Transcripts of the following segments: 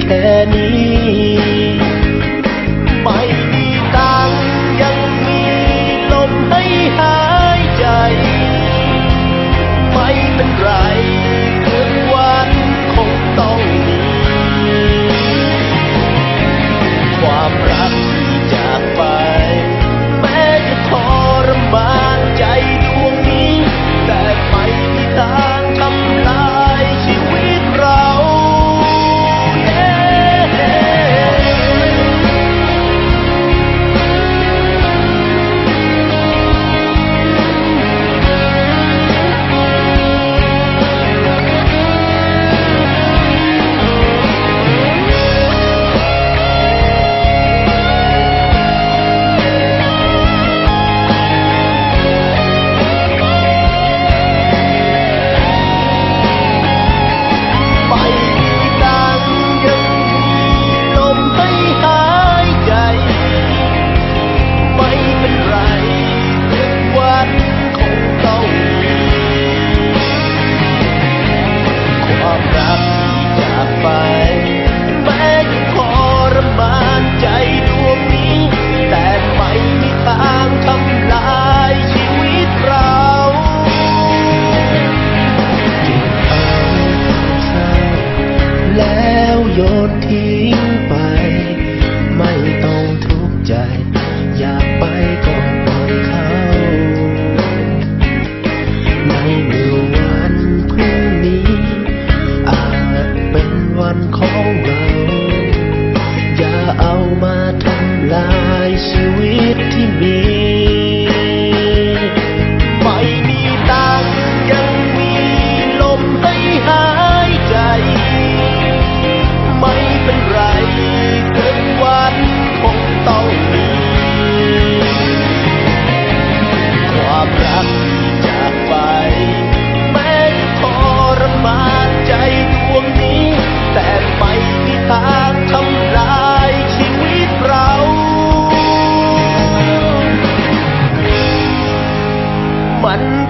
แค่นี้ your tears.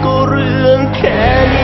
ก็เรื่องแค่นี้